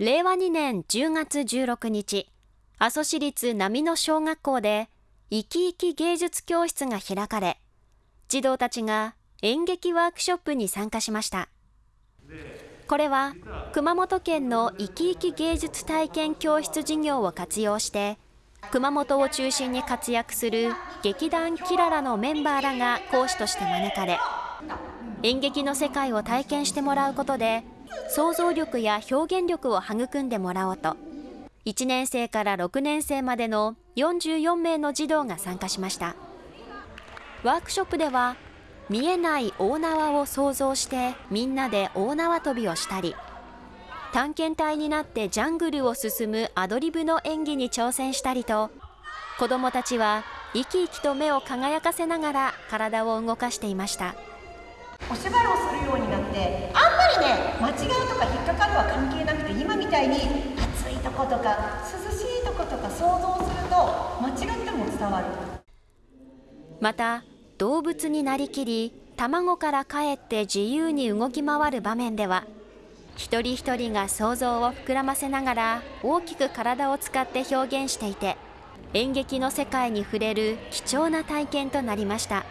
令和2年10月16日、阿蘇市立波野小学校で生き生き芸術教室が開かれ、児童たちが演劇ワークショップに参加しました。これは熊本県の生き生き芸術体験教室事業を活用して熊本を中心に活躍する劇団キララのメンバーらが講師として招かれ演劇の世界を体験してもらうことで想像力や表現力を育んでもらおうと1年生から6年生までの44名の児童が参加しました。ワークショップでは見えない大縄を想像してみんなで大縄跳びをしたり探検隊になってジャングルを進むアドリブの演技に挑戦したりと子どもたちは生き生きと目を輝かせながら体を動かしていました。お芝居をするようになってね間違いとか引っかかるは関係なくて今みたいに暑いとことか涼しいとことか想像すると間違っても伝わるまた動物になりきり卵からかえって自由に動き回る場面では一人一人が想像を膨らませながら大きく体を使って表現していて演劇の世界に触れる貴重な体験となりました。